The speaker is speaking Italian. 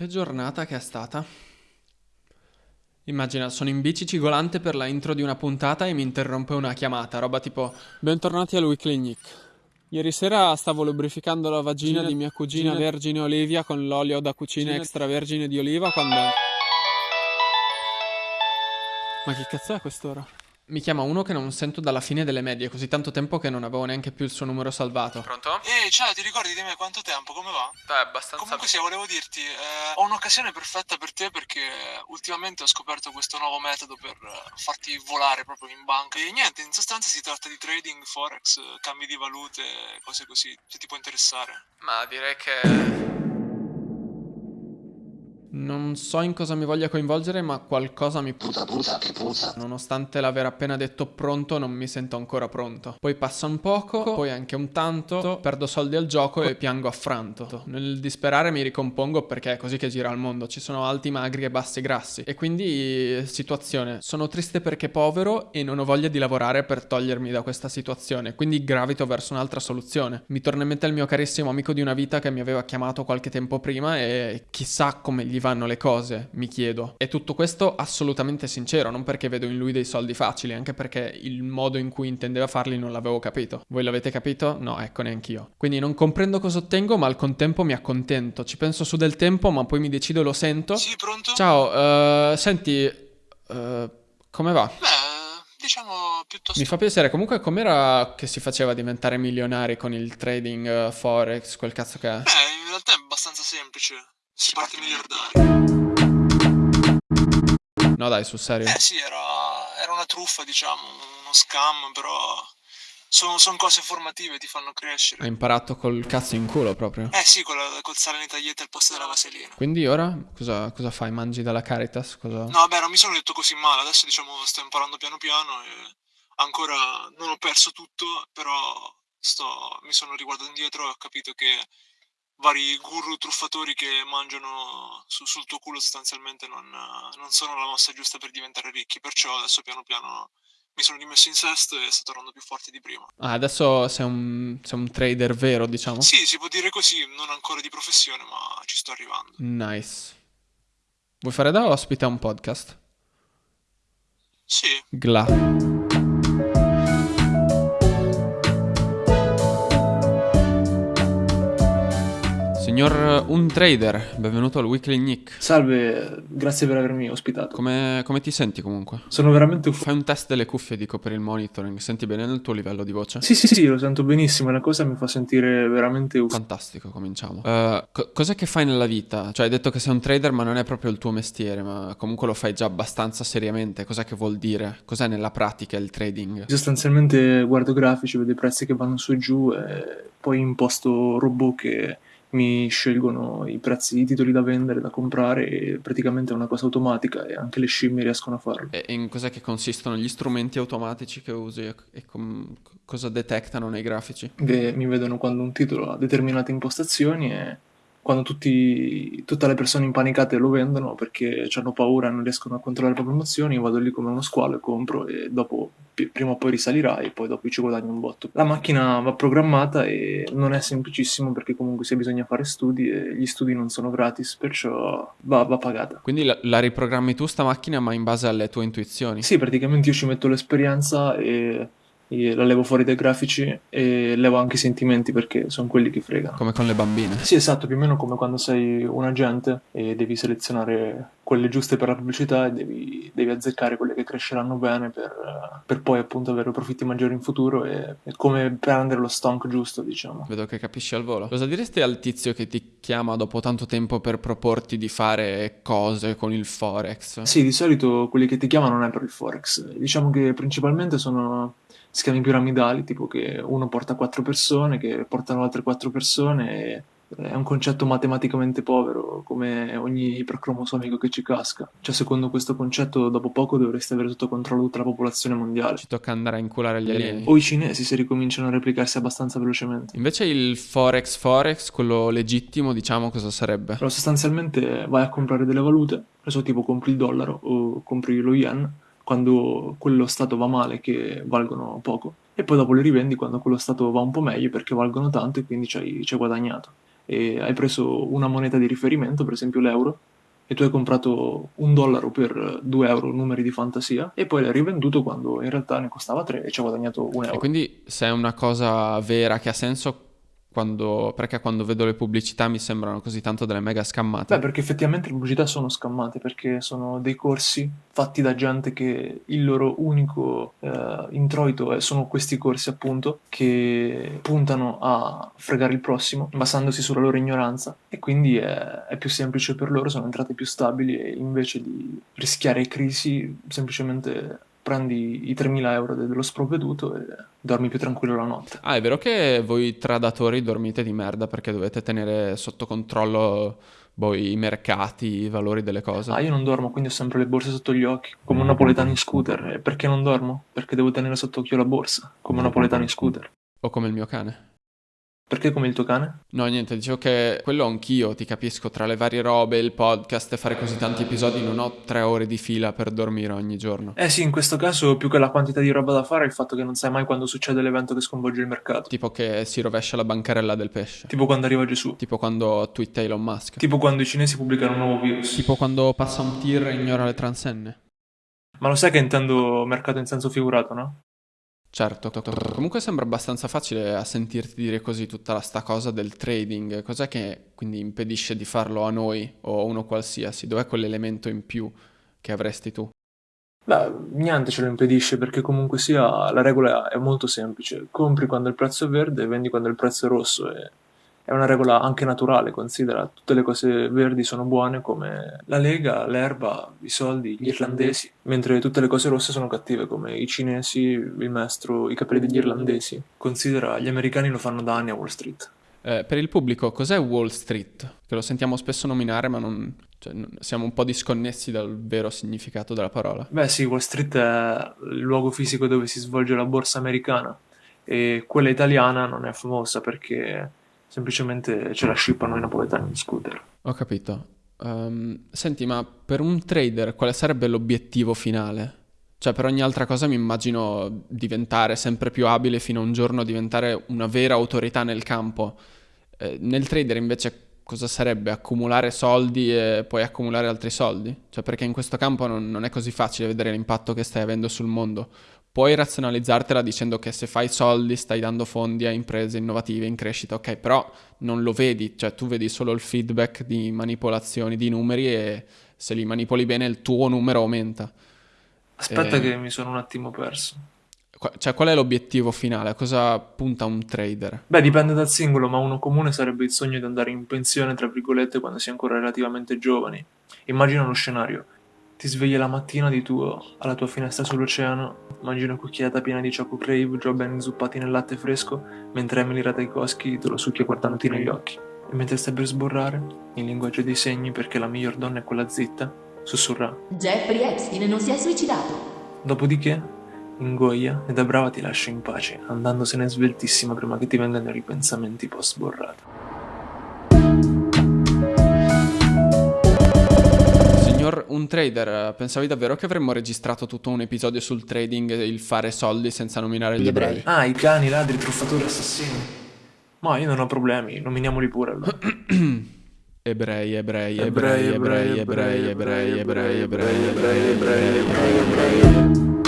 Che giornata che è stata. Immagina, sono in bici cigolante per la intro di una puntata e mi interrompe una chiamata, roba tipo Bentornati al Weekly Nick. Ieri sera stavo lubrificando la vagina di mia cugina Vergine Olivia con l'olio da cucina extravergine di oliva quando... Ma che cazzo è quest'ora? Mi chiama uno che non sento dalla fine delle medie, così tanto tempo che non avevo neanche più il suo numero salvato. Pronto? Ehi, ciao, ti ricordi di me quanto tempo? Come va? Beh, abbastanza... Comunque sì, volevo dirti, eh, ho un'occasione perfetta per te perché ultimamente ho scoperto questo nuovo metodo per eh, farti volare proprio in banca. E niente, in sostanza si tratta di trading, forex, eh, cambi di valute, cose così, se ti può interessare. Ma direi che... Non so in cosa mi voglia coinvolgere, ma qualcosa mi Puzza, puzza, che puzza. Nonostante l'aver appena detto pronto, non mi sento ancora pronto. Poi passa un poco, poi anche un tanto, perdo soldi al gioco e piango affranto. Nel disperare mi ricompongo perché è così che gira il mondo. Ci sono alti magri e bassi grassi. E quindi, situazione. Sono triste perché povero e non ho voglia di lavorare per togliermi da questa situazione. Quindi gravito verso un'altra soluzione. Mi torna in mente il mio carissimo amico di una vita che mi aveva chiamato qualche tempo prima e chissà come gli vanno le cose, mi chiedo. E tutto questo assolutamente sincero, non perché vedo in lui dei soldi facili, anche perché il modo in cui intendeva farli non l'avevo capito. Voi l'avete capito? No, ecco, neanch'io. Quindi non comprendo cosa ottengo, ma al contempo mi accontento. Ci penso su del tempo, ma poi mi decido e lo sento. Sì, pronto? Ciao, uh, senti, uh, come va? Beh, diciamo piuttosto... Mi fa piacere, comunque com'era che si faceva diventare milionari con il trading uh, forex, quel cazzo che è? Beh, in realtà è abbastanza semplice. Si parte miliardari. No dai, sul serio. Eh sì, era, era una truffa, diciamo, uno scam, però sono, sono cose formative, ti fanno crescere. Hai imparato col cazzo in culo proprio. Eh sì, col, col sale nei taglietti al posto della vaselina. Quindi ora cosa, cosa fai? Mangi dalla Caritas? Cosa... No, beh, non mi sono detto così male, adesso diciamo sto imparando piano piano e ancora non ho perso tutto, però sto, mi sono riguardato indietro e ho capito che vari guru truffatori che mangiano su, sul tuo culo sostanzialmente non, non, sono la mossa giusta per diventare ricchi, perciò adesso piano piano mi sono rimesso in sesto e sto tornando più forte di prima. Ah, adesso sei un, sei un trader vero, diciamo? Sì, si può dire così, non ancora di professione, ma ci sto arrivando. Nice. Vuoi fare da ospite a un podcast? Sì. Gla. Signor Un Trader, benvenuto al Weekly Nick. Salve, grazie per avermi ospitato. Come, come ti senti comunque? Sono veramente Fai un test delle cuffie, dico, per il monitoring. Senti bene nel tuo livello di voce? Sì, sì, sì, lo sento benissimo. La cosa mi fa sentire veramente uff- Fantastico, cominciamo. Uh, co- cos'è che fai nella vita? Cioè, hai detto che sei un trader, ma non è proprio il tuo mestiere, ma comunque lo fai già abbastanza seriamente. Cos'è che vuol dire? Cos'è nella pratica il trading? Sostanzialmente guardo grafici, vedo i prezzi che vanno su e giù e poi imposto robot che mi scelgono i prezzi di titoli da vendere, da comprare e praticamente è una cosa automatica e anche le scimmie riescono a farlo. E in cos'è che consistono gli strumenti automatici che usi e com- cosa detectano nei grafici? Beh, mi vedono quando un titolo ha determinate impostazioni e quando tutti, tutte le persone impanicate lo vendono perché hanno paura e non riescono a controllare le promozioni, io vado lì come uno squalo e compro e dopo prima o poi risalirà e poi dopo ci guadagno un botto. La macchina va programmata e non è semplicissimo perché comunque se bisogna fare studi e gli studi non sono gratis, perciò va, va pagata. Quindi la, la riprogrammi tu sta macchina ma in base alle tue intuizioni? Sì, praticamente io ci metto l'esperienza e la levo fuori dai grafici e levo anche i sentimenti perché sono quelli che fregano. Come con le bambine. Sì, esatto, più o meno come quando sei un agente e devi selezionare quelle giuste per la pubblicità e devi, devi azzeccare quelle che cresceranno bene per, per, poi appunto avere profitti maggiori in futuro e, e come prendere lo stonk giusto, diciamo. Vedo che capisci al volo. Cosa diresti al tizio che ti chiama dopo tanto tempo per proporti di fare cose con il Forex? Sì, di solito quelli che ti chiamano non è per il Forex. Diciamo che principalmente sono schemi piramidali, tipo che uno porta quattro persone, che portano altre quattro persone, e è un concetto matematicamente povero, come ogni ipercromosomico che ci casca. Cioè, secondo questo concetto, dopo poco dovreste avere sotto controllo tutta la popolazione mondiale. Ci tocca andare a inculare gli alieni. O i cinesi se ricominciano a replicarsi abbastanza velocemente. Invece il Forex Forex, quello legittimo, diciamo, cosa sarebbe? Però sostanzialmente vai a comprare delle valute, adesso tipo compri il dollaro o compri lo yen, quando quello stato va male che valgono poco e poi dopo le rivendi quando quello stato va un po' meglio perché valgono tanto e quindi ci hai, ci hai guadagnato e hai preso una moneta di riferimento, per esempio l'euro, e tu hai comprato un dollaro per 2 euro numeri di fantasia e poi l'hai rivenduto quando in realtà ne costava 3 e ci hai guadagnato un euro. E quindi se è una cosa vera che ha senso, quando, perché quando vedo le pubblicità mi sembrano così tanto delle mega scammate? Beh, perché effettivamente le pubblicità sono scammate, perché sono dei corsi fatti da gente che il loro unico eh, introito sono questi corsi, appunto, che puntano a fregare il prossimo, basandosi sulla loro ignoranza, e quindi è, è più semplice per loro, sono entrate più stabili e invece di rischiare crisi, semplicemente prendi i 3.000 euro dello sprovveduto e dormi più tranquillo la notte. Ah, è vero che voi tradatori dormite di merda perché dovete tenere sotto controllo voi i mercati, i valori delle cose? Ah, io non dormo, quindi ho sempre le borse sotto gli occhi, come un napoletano in scooter. E perché non dormo? Perché devo tenere sotto occhio la borsa, come un napoletano in scooter. O come il mio cane? Perché come il tuo cane? No, niente, dicevo che quello anch'io, ti capisco, tra le varie robe, il podcast e fare così tanti episodi non ho tre ore di fila per dormire ogni giorno. Eh sì, in questo caso più che la quantità di roba da fare è il fatto che non sai mai quando succede l'evento che sconvolge il mercato. Tipo che si rovescia la bancarella del pesce. Tipo quando arriva Gesù. Tipo quando twitta Elon Musk. Tipo quando i cinesi pubblicano un nuovo virus. Tipo quando passa un tir e ignora le transenne. Ma lo sai che intendo mercato in senso figurato, no? Certo, comunque sembra abbastanza facile a sentirti dire così tutta la sta cosa del trading. Cos'è che quindi impedisce di farlo a noi o a uno qualsiasi? Dov'è quell'elemento in più che avresti tu? Beh, niente ce lo impedisce perché comunque sia la regola è molto semplice. Compri quando il prezzo è verde e vendi quando il prezzo è rosso e è una regola anche naturale, considera tutte le cose verdi sono buone come la lega, l'erba, i soldi, gli irlandesi, mentre tutte le cose rosse sono cattive come i cinesi, il maestro, i capelli degli irlandesi. Considera, gli americani lo fanno da anni a Wall Street. Eh, per il pubblico, cos'è Wall Street? Che lo sentiamo spesso nominare, ma non, cioè, siamo un po' disconnessi dal vero significato della parola. Beh sì, Wall Street è il luogo fisico dove si svolge la borsa americana e quella italiana non è famosa perché semplicemente ce la scippano i napoletani in scooter. Ho capito. Um, senti, ma per un trader quale sarebbe l'obiettivo finale? Cioè, per ogni altra cosa mi immagino diventare sempre più abile fino a un giorno diventare una vera autorità nel campo. Eh, nel trader invece cosa sarebbe? Accumulare soldi e poi accumulare altri soldi? Cioè, perché in questo campo non, non è così facile vedere l'impatto che stai avendo sul mondo puoi razionalizzartela dicendo che se fai soldi stai dando fondi a imprese innovative in crescita, ok, però non lo vedi, cioè tu vedi solo il feedback di manipolazioni di numeri e se li manipoli bene il tuo numero aumenta. Aspetta e... che mi sono un attimo perso. Cioè, qual è l'obiettivo finale? A cosa punta un trader? Beh, dipende dal singolo, ma uno comune sarebbe il sogno di andare in pensione, tra virgolette, quando si è ancora relativamente giovani. Immagina uno scenario ti svegli la mattina di tuo alla tua finestra sull'oceano, mangi una cucchiaiata piena di Choco Crave già ben inzuppati nel latte fresco, mentre Emily Ratajkowski te lo succhia guardandoti negli occhi. E mentre stai per sborrare, in linguaggio dei segni perché la miglior donna è quella zitta, sussurra Jeffrey Epstein non si è suicidato. Dopodiché, ingoia e da brava ti lascia in pace, andandosene sveltissima prima che ti vengano i ripensamenti post un trader, pensavi davvero che avremmo registrato tutto un episodio sul trading e il fare soldi senza nominare gli, ebrei? Ah, i cani, i ladri, i truffatori, assassini. Ma io non ho problemi, nominiamoli pure allora. Ebrei, ebrei, ebrei, ebrei, ebrei, ebrei, ebrei, ebrei, ebrei, ebrei, ebrei, ebrei, ebrei.